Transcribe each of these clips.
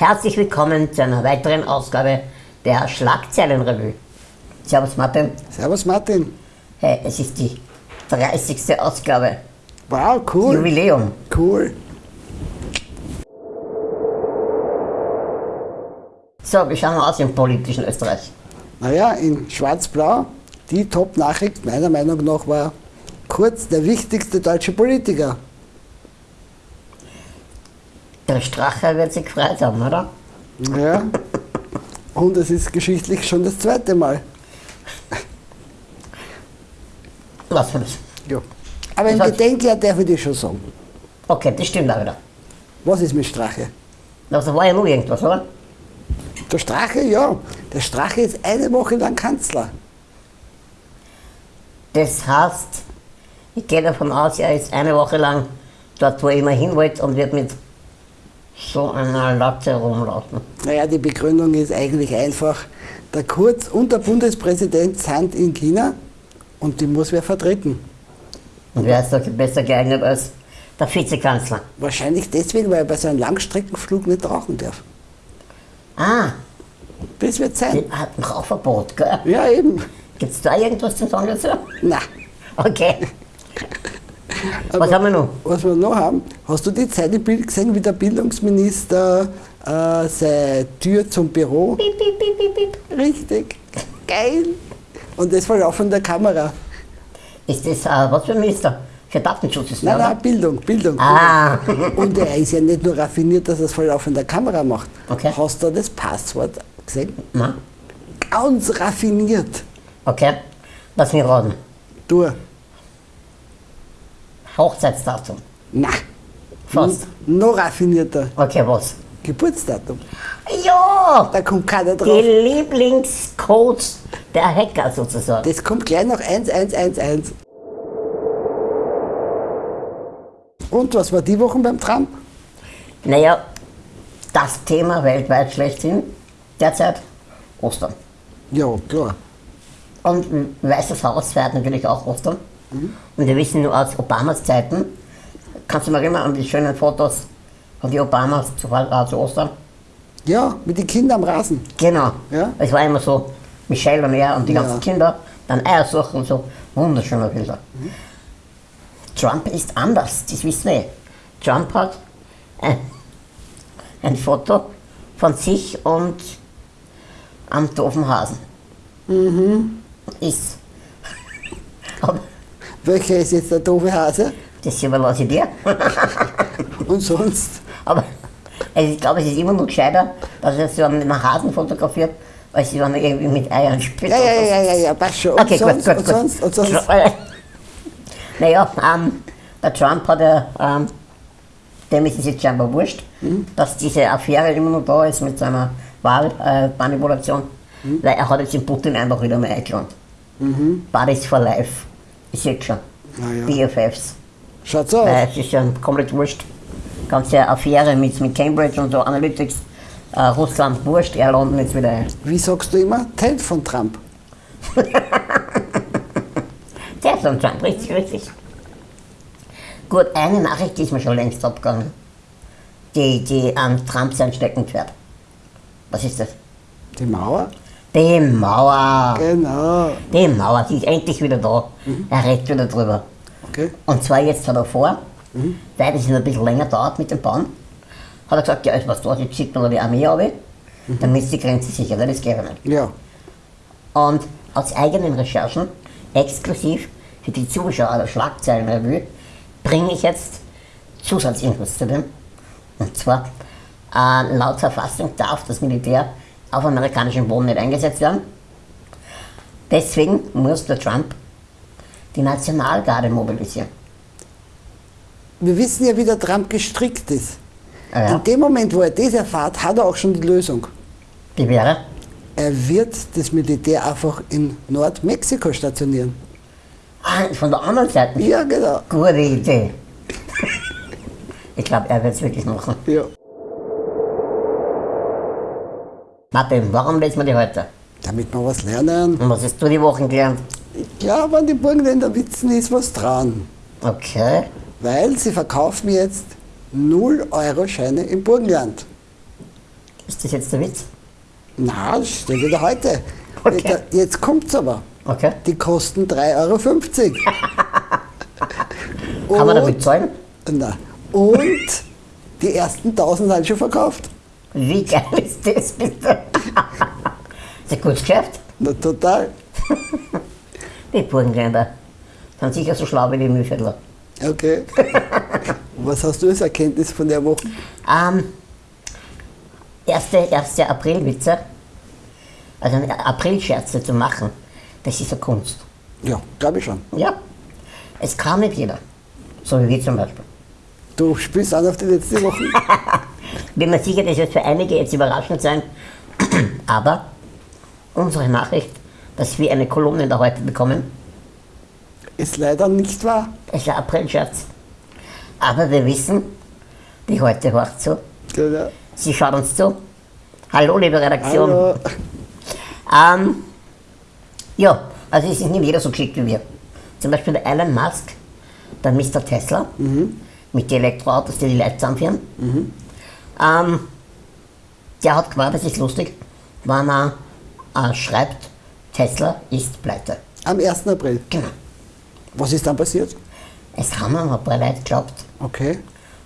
Herzlich willkommen zu einer weiteren Ausgabe der Schlagzeilenrevue. Servus Martin. Servus Martin. Hey, es ist die 30. Ausgabe. Wow, cool. Jubiläum. Cool. So, wie schauen wir aus im politischen Österreich? Naja, in Schwarz-Blau, die Top-Nachricht meiner Meinung nach war Kurz der wichtigste deutsche Politiker. Der Strache wird sich gefreut haben, oder? Ja. Und es ist geschichtlich schon das zweite Mal. Was für das? Ja. Aber im Gedenkjahr darf ich dir schon sagen. Okay, das stimmt auch wieder. Was ist mit Strache? Also war ja nur irgendwas, oder? Der Strache, ja. Der Strache ist eine Woche lang Kanzler. Das heißt, ich gehe davon aus, er ist eine Woche lang dort, wo er immer hin wollte und wird mit so einer Latte rumlaufen. Naja, die Begründung ist eigentlich einfach, der Kurz und der Bundespräsident sind in China und die muss wer vertreten. Und wer ist da besser geeignet als der Vizekanzler? Wahrscheinlich deswegen, weil er bei so einem Langstreckenflug nicht rauchen darf. Ah, Das wird sein. die hat ein Rauchverbot, gell? Ja, eben. Gibt es da irgendwas zu sagen dazu? Na, Okay. Aber Was haben wir noch? was wir noch haben, hast du die Zeit im Bild gesehen, wie der Bildungsminister äh, seine Tür zum Büro? Piep, piep, piep, piep, piep. Richtig. Geil. Und das war auch von der Kamera. Ist das, äh, was für ein Minister? Für Datenschutz ist der, Nein, oder? nein, Bildung, Bildung. Ah, Und er ist ja nicht nur raffiniert, dass er es voll auf in der Kamera macht. Okay. Hast du das Passwort gesehen? na, Ganz raffiniert. okay. Lass mich raten. Du, Hochzeitsdatum. na, Fast. noch raffinierter. Okay, was? Geburtsdatum. Ja! Da kommt keiner Die drauf. Lieblingscodes der Hacker sozusagen. Das kommt gleich noch 1111. Und was war die Woche beim Trump? Naja, das Thema weltweit schlechthin derzeit Ostern. Ja, klar. Und Weißes Haus feiert natürlich auch Ostern. Und wir wissen nur aus Obamas Zeiten, kannst du mal erinnern an die schönen Fotos von die Obamas zu, äh, zu Ostern? Ja, mit den Kindern am Rasen. Genau. Ja. Es war immer so, Michelle und er und die Ja. ganzen Kinder, dann Eiersuchen und so. Wunderschöne Bilder. Trump ist anders, das wissen wir. Trump hat ein, ein Foto von sich und am doofen Hasen. Ist. Aber Welcher ist jetzt der doofe Hase? das überlasse ich dir. Und sonst? Aber also ich glaube, es ist immer noch gescheiter, dass er so einen Hasen fotografiert, als wenn er irgendwie mit Eiern spielt. Ja, ja, ja, ja, ja, passt schon. Und Okay, sonst, gut, gut, und gut. sonst, und sonst. Naja, ähm, der Trump hat ja, ähm, dem ist es jetzt scheinbar wurscht, Mhm. dass diese Affäre immer noch da ist mit seiner Wahlmanipulation, Mhm. weil er hat jetzt den Putin einfach wieder mal eingeladen. Buddies for Life, ist jetzt schon. Na ja. BFFs. Schaut's aus. Weil es ist ja komplett wurscht. Ganze Affäre mit, mit Cambridge und so, Analytics, äh, Russland wurscht, er laden jetzt wieder ein. Wie sagst du immer? Ted von Trump. Der am Trump, richtig, richtig. Gut, eine Nachricht die ist mir schon längst abgegangen. Die, die an Trump sein Steckenpferd. Was ist das? Die Mauer? Die Mauer. Genau. Die Mauer, die ist endlich wieder da. Er redet wieder drüber. Okay. Und zwar jetzt hat er vor, weil das ein bisschen länger dauert mit dem Bauen, hat er gesagt, ja, ist was da, jetzt schickt man da die Armee runter, damit ist die Grenze sicher, weil das geht ja nicht. Ja. Und aus eigenen Recherchen, exklusiv für die Zuschauer der Schlagzeilenrevue, bringe ich jetzt Zusatzinfos zu dem. Und zwar, äh, laut Verfassung darf das Militär auf amerikanischem Boden nicht eingesetzt werden. Deswegen muss der Trump die Nationalgarde mobilisieren. Wir wissen ja, wie der Trump gestrickt ist. Ah ja. In dem Moment, wo er das erfährt, hat er auch schon die Lösung. Die wäre, Er wird das Militär einfach in Nordmexiko stationieren. ah, von der anderen Seite, Ja, genau. gute Idee. ich glaube, er wird es wirklich machen. Ja. Martin, warum lesen wir die heute? Damit wir was lernen. Und was hast du die Woche gelernt? Ich glaube, an den Burgenländer Witzen ist was dran. Okay. Weil sie verkaufen jetzt 0-Euro-Scheine im Burgenland. Ist das jetzt der Witz? Na, das steht wieder heute. Okay. Jetzt, kommt's aber. Okay. Die kosten 3,50 Euro. Kann man damit zahlen? Na, und die ersten 1000 sind schon verkauft. Wie geil ist das bitte? ist ein gutes Geschäft. Na, total. Die Burgenländer sind sicher so schlau wie die Mühlviertler. Okay. Was hast du als Erkenntnis von der Woche? Ähm, erste, erste Aprilwitze, also eine Aprilscherze zu machen, das ist eine Kunst. Ja, glaube ich schon. Ja, es kann nicht jeder. So wie wir zum Beispiel. Du spielst an auf die letzte Woche. Bin mir sicher, das wird für einige jetzt überraschend sein, aber unsere Nachricht, dass wir eine Kolumne da heute bekommen, Ist leider nicht wahr. ist ein Aprilscherz. Aber wir wissen, die heute hört zu, Genau. sie schaut uns zu. Hallo, liebe Redaktion. Hallo. Ähm, ja, also es ist nicht jeder so geschickt wie wir. Zum Beispiel der Elon Musk, der Mr. Tesla, mit den Elektroautos, die die Leute zusammenführen. Ähm, der hat gemeint, das ist lustig, wenn er äh, schreibt, Tesla ist pleite. Am 1. April. Genau. Was ist dann passiert? Es haben ein paar Leute geglaubt, Okay.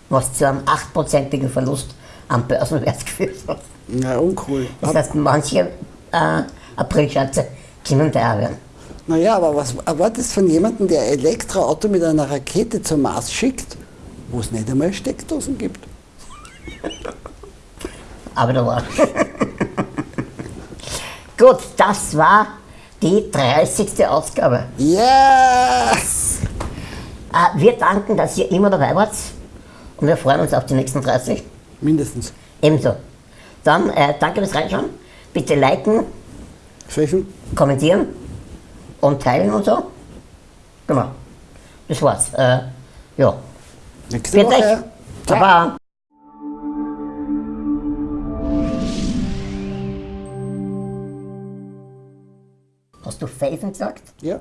was zu einem 8%igen Verlust am Börsenwert geführt hat. Na, uncool. Das heißt, manche äh, Aprilschätze können da werden. Naja, aber was erwartest du von jemandem, der ein Elektroauto mit einer Rakete zum Mars schickt, wo es nicht einmal Steckdosen gibt? Aber da war. Gut, das war die 30. Ausgabe. Yes! Äh, wir danken, dass ihr immer dabei wart und wir freuen uns auf die nächsten 30. Mindestens. Ebenso. Dann äh, danke fürs Reinschauen. Bitte liken, Pfeifen? kommentieren und teilen und so. Genau. Das war's. Äh, ja. Nächste Bitte. Woche. Ciao. Baba. Hast du Pfeifen gesagt? Ja.